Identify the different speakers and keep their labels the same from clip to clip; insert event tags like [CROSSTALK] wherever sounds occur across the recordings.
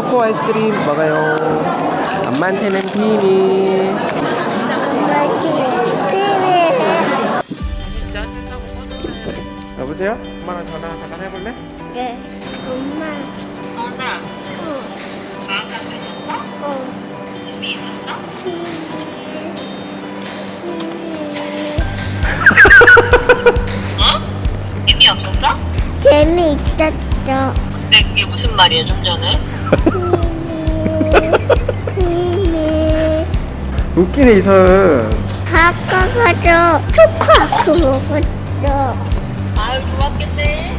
Speaker 1: 초코 아이스크림 먹어요. 엄마한테는 비밀. 여보세요? 엄마랑 전화 잠깐 해볼래?
Speaker 2: 네. 엄마.
Speaker 3: 너나
Speaker 2: 어.
Speaker 3: 방학 가고 있었어?
Speaker 2: 어.
Speaker 3: 이미 있었어? 어? 이미 없었어?
Speaker 2: 재미있었어.
Speaker 3: 근데 그게 무슨 말이야 좀 전에?
Speaker 1: 웃기네 이선.
Speaker 2: 가까가서 초코하고 먹었어.
Speaker 3: 아유 좋았겠네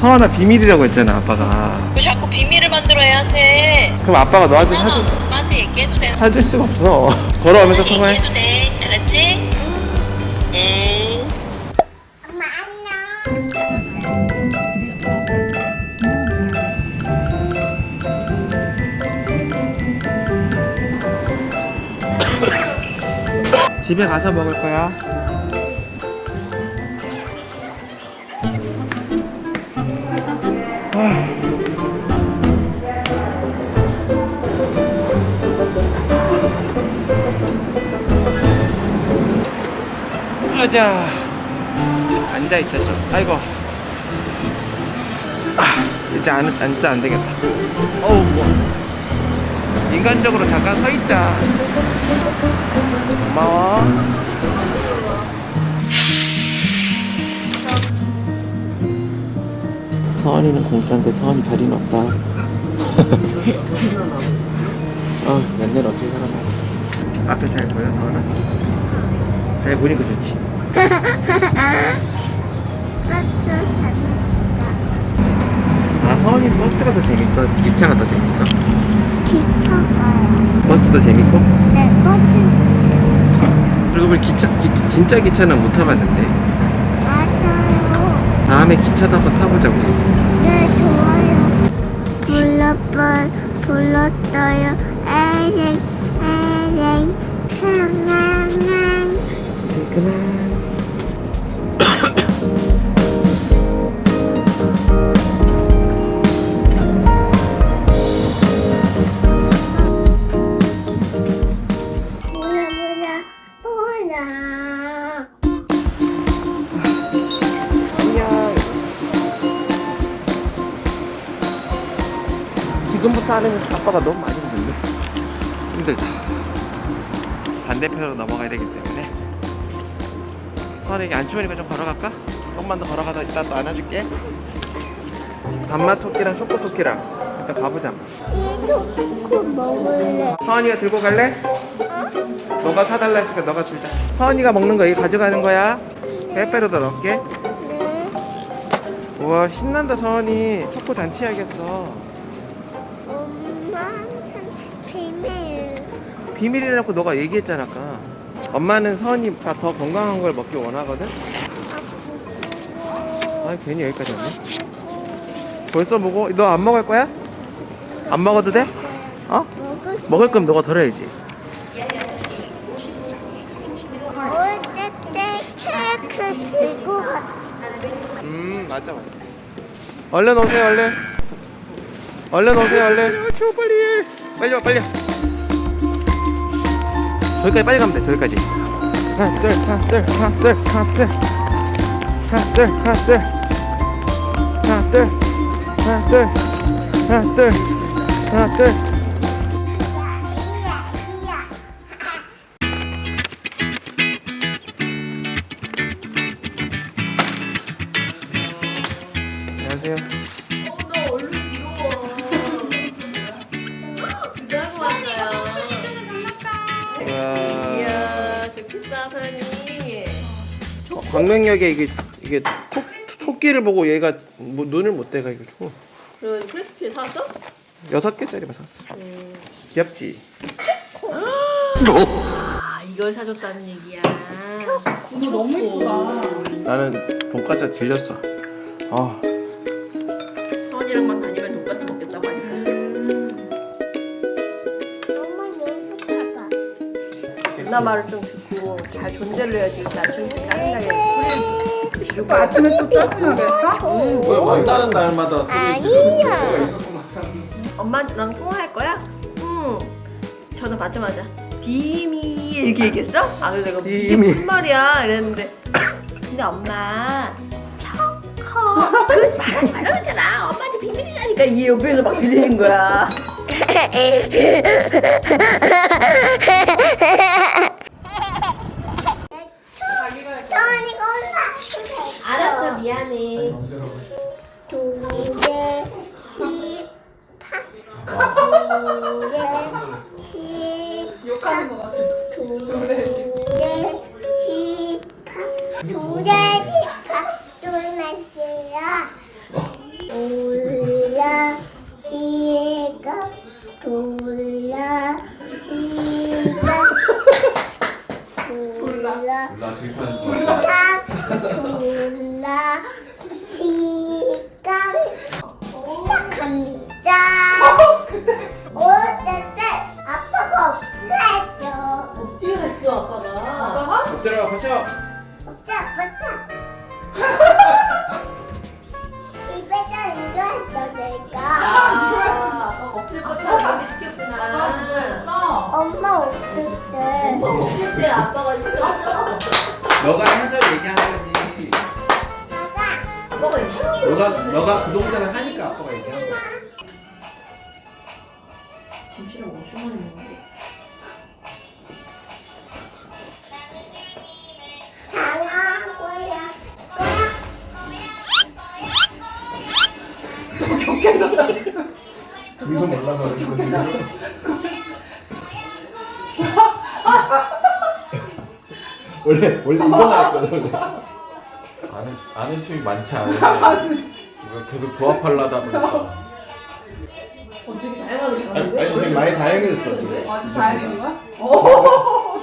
Speaker 1: 서원아 비밀이라고 했잖아 아빠가.
Speaker 3: 왜 자꾸 비밀을 만들어야 한대
Speaker 1: 그럼 아빠가 너한테 사줄
Speaker 3: 엄마한테 얘기해도 돼
Speaker 1: 사줄 수가 없어. 걸어오면서 통화해.
Speaker 3: 얘기해도 돼 알았지?
Speaker 1: 집에 가서 먹을 거야. 가자. 앉아 있자 좀. 아이고. 아, 이제 안 앉자 안 되겠다. 어우 뭐. 인간적으로 잠깐 서 있자. 고마워. 서원이는 공짜인데 서원이 자리는 없다. 아, [LAUGHS] 맨날 어떻게 살아나. 앞에 잘 보여, 서원아? 잘 보니까 좋지. 아, 서원이 버스가 더 재밌어? 기차가 더 재밌어?
Speaker 2: 기차 가요.
Speaker 1: 버스도 재밌고?
Speaker 2: 네, 버스.
Speaker 1: 그리고 우리 기차, 기, 진짜 기차는 못 타봤는데.
Speaker 2: 맞아요.
Speaker 1: 다음에 기차도 한번 타보자, 우리.
Speaker 2: 네, 좋아요. 불러봐, 불렀어요. 에랭, 에랭.
Speaker 1: 이제 그만. 지금부터 하는 아빠가 너무 많이 힘든데 힘들다. 반대편으로 넘어가야 되기 때문에. 서원에게 안 추우니까 좀 걸어갈까? 조금만 더 걸어가다 이따 또 안아줄게. 단마 토끼랑 초코 토끼랑 일단 가보자.
Speaker 2: 먹을래.
Speaker 1: 서원이가 들고 갈래? 너가 사달라 했으니까 너가 줄자. 서원이가 먹는 거 여기 가져가는 거야. 빼빼로도 넣을게.
Speaker 2: 네.
Speaker 1: 우와 신난다 서원이 초코 단치야겠어
Speaker 2: 비밀.
Speaker 1: 비밀이라고 너가 얘기했잖아 아까 엄마는 서원이가 더 건강한 걸 먹기 원하거든 아 괜히 여기까지 왔네 벌써 먹어? 너 안 먹을 거야? 안 먹어도 돼? 어?
Speaker 2: 먹을
Speaker 1: 거면 너가 덜어야지
Speaker 2: 거울 때때 케이크 들고
Speaker 1: 갔음 맞아 맞아 얼른 오세요 얼른 얼른 오세요 얼른 추워 빨리 빨리 와 빨리 와. 저기까지 빨리 가면 돼 저기까지. 하나 둘 하나 둘 하나 둘 하나 둘. 하나 둘 하나 둘. 하나 둘 하나 둘 하나 둘 하나 둘. 안녕하세요 광명역에 이게 이게 토, 토끼를 보고 얘가 뭐, 눈을 못 떼가지고
Speaker 3: 그리고 크리스피 사왔어?
Speaker 1: 여섯 개짜리만 샀어. 귀엽지?
Speaker 3: 아 이걸 사줬다는 얘기야
Speaker 1: 나는 돈까스 질렸어. 아,
Speaker 3: 서원이랑만 다니면 돈까스 먹겠다고 하니까
Speaker 2: 엄마 여기 봐봐.
Speaker 3: 누나 말을 좀듣 고잘 존재를 해야지 일찍 짜증나게
Speaker 4: 또 아침에 또 짜증나겠어?
Speaker 1: 왜 만나는 날마다
Speaker 2: 아니야.
Speaker 3: 엄마랑 통화할 거야? 응. 전화 받자마자 비밀 이렇게 얘기했어? 아 그래서 내가 이게
Speaker 1: 비밀.
Speaker 3: 무슨 말이야 이랬는데 근데 엄마 초코 그 말하지 말라 그랬잖아 엄마한테 비밀이라니까 이 옆에서 막 들리는 거야 [LAUGHS]
Speaker 2: 정원이가 올라.
Speaker 3: 알았어 미안해
Speaker 2: 두개 십팔. 두개 십.
Speaker 4: 욕하는 것 같아.
Speaker 2: 두개 엄마 없을 때
Speaker 3: 아빠가 시켰어
Speaker 1: 너가 해서 얘기한 거지
Speaker 2: 맞아.
Speaker 3: 아빠가
Speaker 1: 너가 너가 그 동작을 하니까 아빠가 얘기한 거야
Speaker 3: 김치랑 엄청 많이 먹는데
Speaker 2: 잘하고야.
Speaker 1: 점점 올라가고 진짜 [LAUGHS] 원래 원래 이거 나왔거든
Speaker 5: 아는 아는 춤이 많지 않은데 이거 계속 조합하려다 보니까.
Speaker 3: 어 되게 다양하게
Speaker 1: 아니,
Speaker 3: 잘하는데?
Speaker 1: 아니 지금 많이 다양해졌어 지금.
Speaker 4: 아, 진짜 다행인 거야? 어.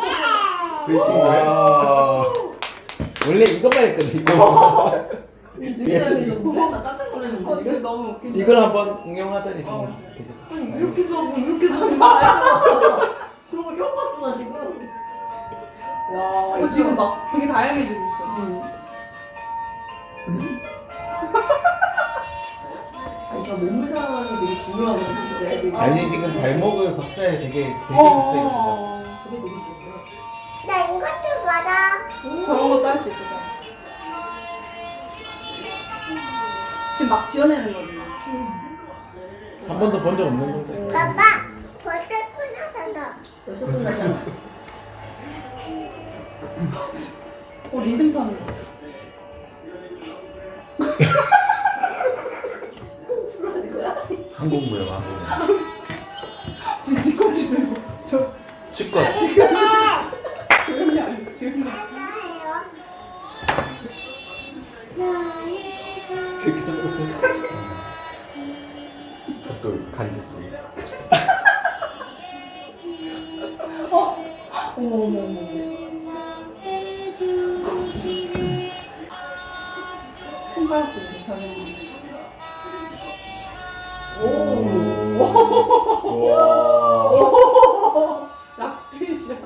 Speaker 1: 브레이킹 와 원래 이것만 했거든 이거. [LAUGHS]
Speaker 3: 깜짝
Speaker 4: 어,
Speaker 3: 놀랐는데
Speaker 4: 지금 너무 웃긴다.
Speaker 1: 이걸 한번 응용하더니 지금. 되게
Speaker 3: 아니 이렇게 써고 이렇게 써고 다 그런 거 혀가 나 지금 와
Speaker 4: 어, 지금 막 되게 다양해지고 있어. [LAUGHS]
Speaker 3: 아니 저 몸을 상하는 게 되게 중요하거든 진짜 지금
Speaker 1: 아니 지금 발목을 박자에 되게 되게
Speaker 4: 어.
Speaker 1: 비슷하게
Speaker 3: 그게 되게 중요해
Speaker 2: 나 이것도 맞아.
Speaker 4: 저런 것도 할 수 있대잖아. 지금 막 지어내는 거지. 막.
Speaker 1: 한 번도 본 적 없는 건데
Speaker 2: 봐봐. 벌써 끝나잖아.
Speaker 3: 벌써 끝나잖아
Speaker 4: 어, 리듬 타는 거.
Speaker 5: 한국 무용 한국 무용
Speaker 4: 지금 뒤꿈치 들고. 저,
Speaker 5: 치과
Speaker 4: 조용히 안 해. 조용히.
Speaker 1: 새끼 손으로 폈어
Speaker 5: 또 간지지
Speaker 4: 손가락도 이상해.
Speaker 1: 와
Speaker 4: 락스피릿이야. [LAUGHS]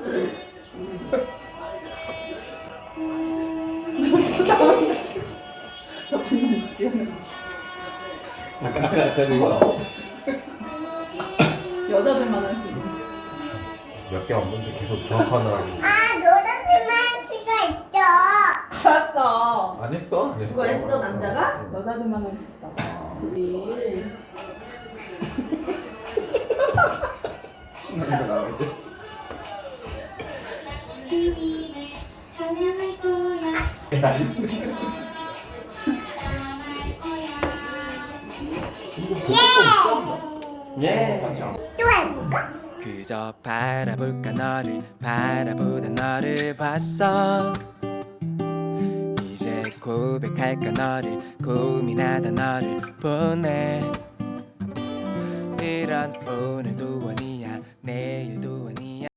Speaker 4: 저 진짜 멋있다. 저 방금 지어낸 거.
Speaker 1: 아까 아까 아까 이거
Speaker 4: 여자들만 할 수 있는.
Speaker 5: 몇 개 없는데 계속 조합하느라고
Speaker 2: 아, 노란색만 수가 있죠.
Speaker 4: 알았다.
Speaker 1: 안 했어? 안 했어
Speaker 3: 그거 했어 남자가?
Speaker 4: 여자들만 할수 있다.
Speaker 3: 네.
Speaker 1: 신나는 거 나오지 예 맞죠
Speaker 2: 또 해볼까?
Speaker 6: 그저 바라볼까 너를 바라보다 너를 봤어 고백할까 너를 고민하다 너를 보내. 이런 오늘도 원이야. 내일도